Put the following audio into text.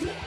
Yeah.